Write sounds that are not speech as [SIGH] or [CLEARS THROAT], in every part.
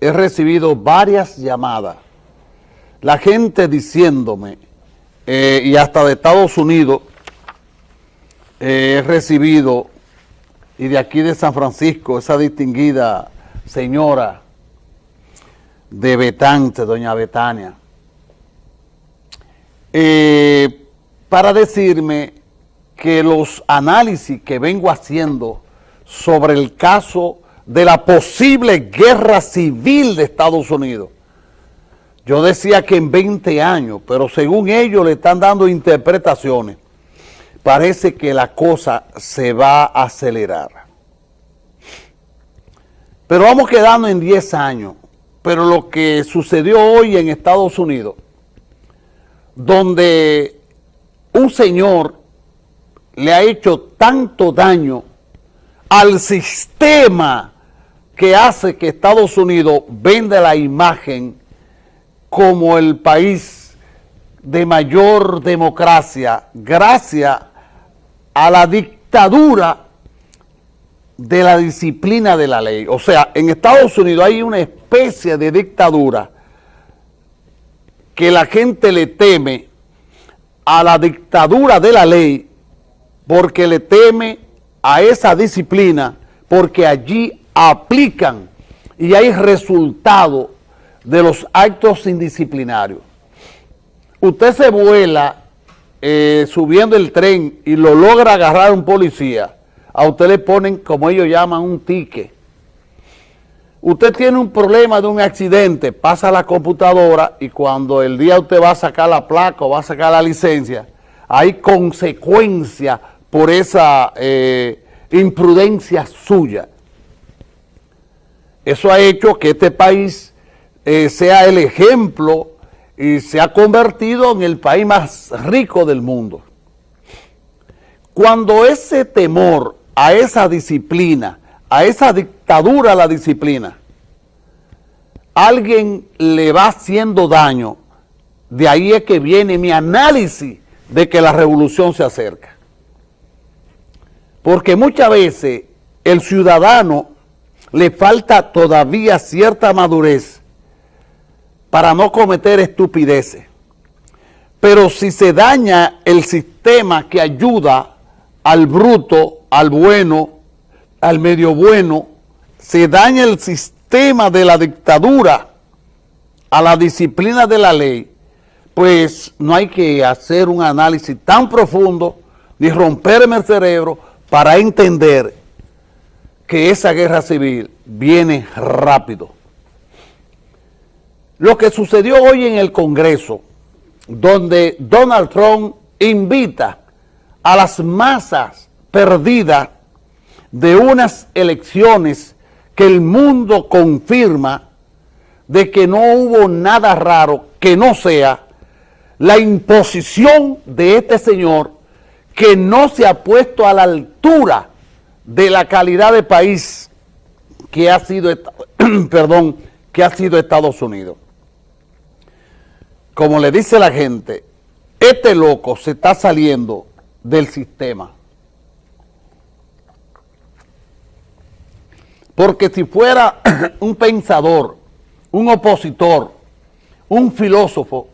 he recibido varias llamadas, la gente diciéndome, eh, y hasta de Estados Unidos, eh, he recibido, y de aquí de San Francisco, esa distinguida señora de Betante, doña Betania, eh, para decirme que los análisis que vengo haciendo sobre el caso de la posible guerra civil de Estados Unidos. Yo decía que en 20 años, pero según ellos le están dando interpretaciones, parece que la cosa se va a acelerar. Pero vamos quedando en 10 años. Pero lo que sucedió hoy en Estados Unidos, donde un señor le ha hecho tanto daño al sistema que hace que Estados Unidos venda la imagen como el país de mayor democracia gracias a la dictadura de la disciplina de la ley. O sea, en Estados Unidos hay una especie de dictadura que la gente le teme a la dictadura de la ley porque le teme a esa disciplina porque allí aplican y hay resultado de los actos indisciplinarios. Usted se vuela eh, subiendo el tren y lo logra agarrar un policía, a usted le ponen, como ellos llaman, un ticket. Usted tiene un problema de un accidente, pasa la computadora y cuando el día usted va a sacar la placa o va a sacar la licencia, hay consecuencia por esa eh, imprudencia suya. Eso ha hecho que este país eh, sea el ejemplo y se ha convertido en el país más rico del mundo. Cuando ese temor a esa disciplina, a esa dictadura a la disciplina, alguien le va haciendo daño, de ahí es que viene mi análisis de que la revolución se acerca. Porque muchas veces el ciudadano le falta todavía cierta madurez para no cometer estupideces. Pero si se daña el sistema que ayuda al bruto, al bueno, al medio bueno, se daña el sistema de la dictadura a la disciplina de la ley, pues no hay que hacer un análisis tan profundo ni romperme el cerebro para entender que esa guerra civil viene rápido. Lo que sucedió hoy en el Congreso, donde Donald Trump invita a las masas perdidas de unas elecciones que el mundo confirma de que no hubo nada raro que no sea la imposición de este señor que no se ha puesto a la altura de la calidad de país que ha sido, [CLEARS THROAT] perdón, que ha sido Estados Unidos. Como le dice la gente, este loco se está saliendo del sistema. Porque si fuera [CLEARS THROAT] un pensador, un opositor, un filósofo,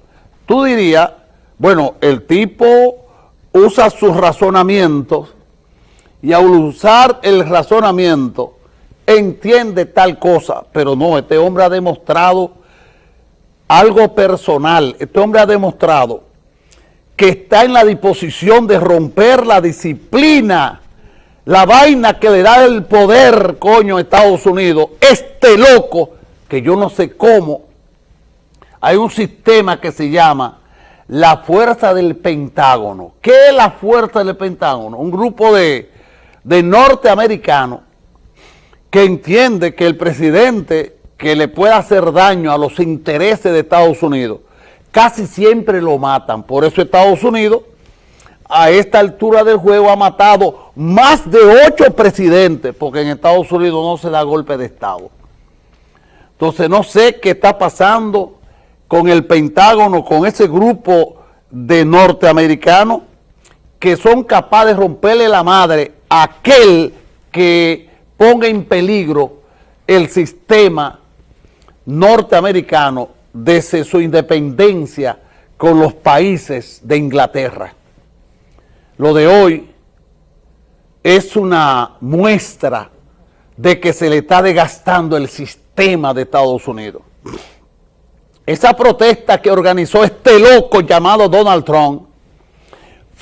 tú dirías, bueno, el tipo usa sus razonamientos y al usar el razonamiento entiende tal cosa, pero no, este hombre ha demostrado algo personal, este hombre ha demostrado que está en la disposición de romper la disciplina, la vaina que le da el poder, coño, a Estados Unidos, este loco, que yo no sé cómo, hay un sistema que se llama la fuerza del Pentágono. ¿Qué es la fuerza del Pentágono? Un grupo de, de norteamericanos que entiende que el presidente que le pueda hacer daño a los intereses de Estados Unidos, casi siempre lo matan. Por eso Estados Unidos, a esta altura del juego, ha matado más de ocho presidentes, porque en Estados Unidos no se da golpe de Estado. Entonces no sé qué está pasando con el Pentágono, con ese grupo de norteamericanos que son capaces de romperle la madre a aquel que ponga en peligro el sistema norteamericano desde su independencia con los países de Inglaterra. Lo de hoy es una muestra de que se le está desgastando el sistema de Estados Unidos. Esa protesta que organizó este loco llamado Donald Trump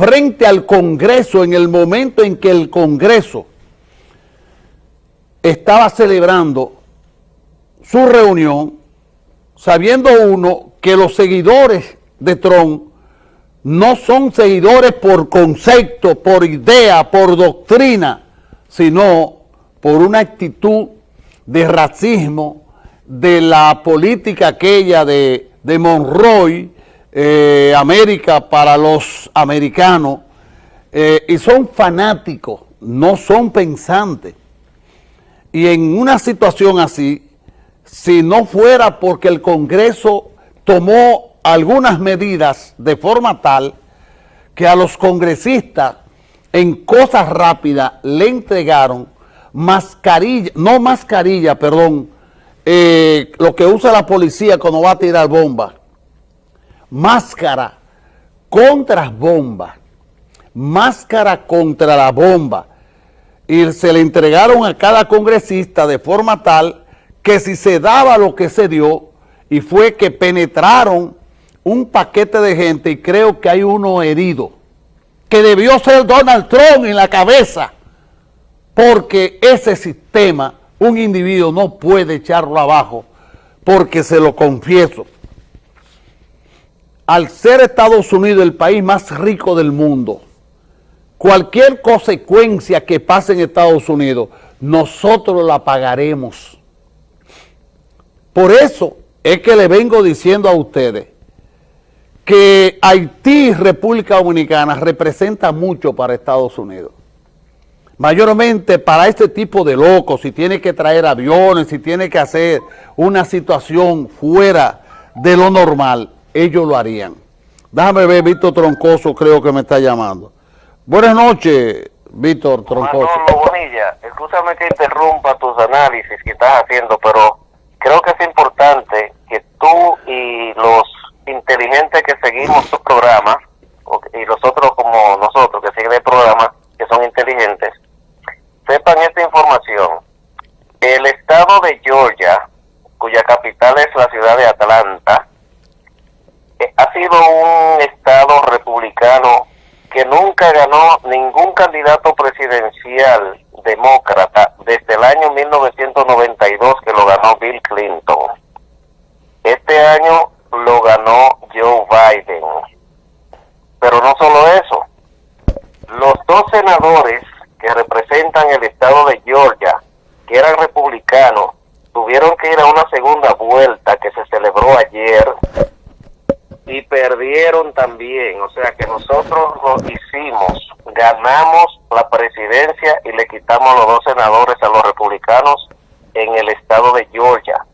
frente al Congreso en el momento en que el Congreso estaba celebrando su reunión, sabiendo uno que los seguidores de Trump no son seguidores por concepto, por idea, por doctrina, sino por una actitud de racismo, de la política aquella de, de Monroy, eh, América para los americanos, eh, y son fanáticos, no son pensantes. Y en una situación así, si no fuera porque el Congreso tomó algunas medidas de forma tal que a los congresistas en cosas rápidas le entregaron mascarilla, no mascarilla, perdón, eh, lo que usa la policía cuando va a tirar bombas, máscara contra bombas, máscara contra la bomba, y se le entregaron a cada congresista de forma tal que si se daba lo que se dio, y fue que penetraron un paquete de gente, y creo que hay uno herido, que debió ser Donald Trump en la cabeza, porque ese sistema, un individuo no puede echarlo abajo, porque se lo confieso, al ser Estados Unidos el país más rico del mundo, cualquier consecuencia que pase en Estados Unidos, nosotros la pagaremos. Por eso es que le vengo diciendo a ustedes que Haití República Dominicana representa mucho para Estados Unidos. Mayormente para este tipo de locos, si tiene que traer aviones, si tiene que hacer una situación fuera de lo normal, ellos lo harían. Déjame ver, Víctor Troncoso creo que me está llamando. Buenas noches, Víctor Troncoso. Manolo Bonilla, escúchame que interrumpa tus análisis que estás haciendo, pero creo que es importante que tú y los inteligentes que seguimos tu programa, y los otros como nosotros que siguen el programa, que son inteligentes, sepan esta información. El estado de Georgia, cuya capital es la ciudad de Atlanta, eh, ha sido un estado republicano que nunca ganó ningún candidato presidencial demócrata desde el año 1992 que lo ganó Bill Clinton. Este año lo ganó Joe Biden. Pero no solo eso, los dos senadores que representan el estado de Georgia, que eran republicanos, tuvieron que ir a una segunda vuelta que se celebró ayer y perdieron también. O sea que nosotros lo hicimos, ganamos la presidencia y le quitamos los dos senadores a los republicanos en el estado de Georgia.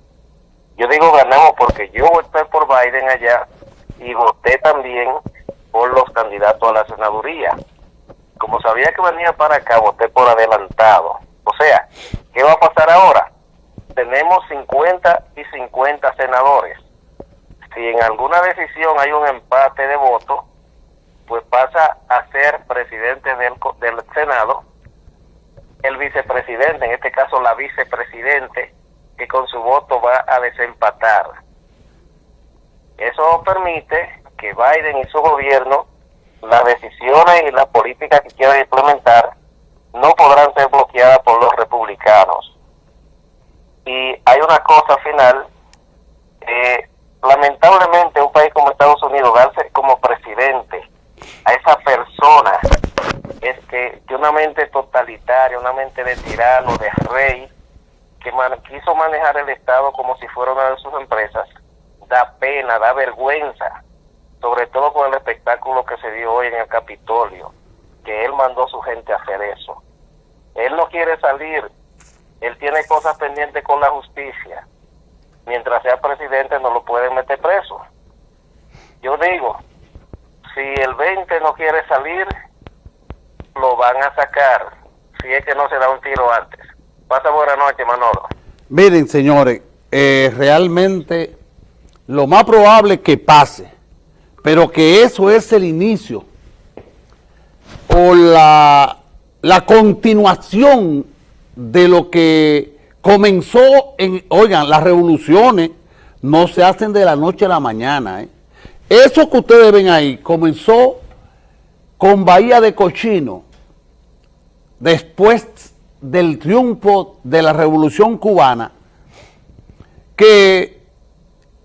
Yo digo ganamos porque yo voté por Biden allá y voté también por los candidatos a la senaduría. Como sabía que venía para acá, voté por adelantado. O sea, ¿qué va a pasar ahora? Tenemos 50 y 50 senadores si en alguna decisión hay un empate de votos, pues pasa a ser presidente del, del Senado, el vicepresidente, en este caso la vicepresidente, que con su voto va a desempatar. Eso permite que Biden y su gobierno, las decisiones y las políticas que quieran implementar, no podrán ser bloqueadas por los republicanos. Y hay una cosa final, eh, lamentablemente un país como Estados Unidos darse como presidente a esa persona es que de una mente totalitaria, una mente de tirano, de rey, que quiso manejar el Estado como si fuera una de sus empresas, da pena, da vergüenza, sobre todo con el espectáculo que se dio hoy en el Capitolio, que él mandó a su gente a hacer eso. Él no quiere salir, él tiene cosas pendientes con la justicia, mientras sea presidente no lo pueden meter preso. Yo digo, si el 20 no quiere salir, lo van a sacar, si es que no se da un tiro antes. Pasa buena noche, Manolo. Miren, señores, eh, realmente lo más probable es que pase, pero que eso es el inicio o la, la continuación de lo que comenzó en, oigan, las revoluciones no se hacen de la noche a la mañana. ¿eh? Eso que ustedes ven ahí comenzó con Bahía de Cochino, después del triunfo de la revolución cubana, que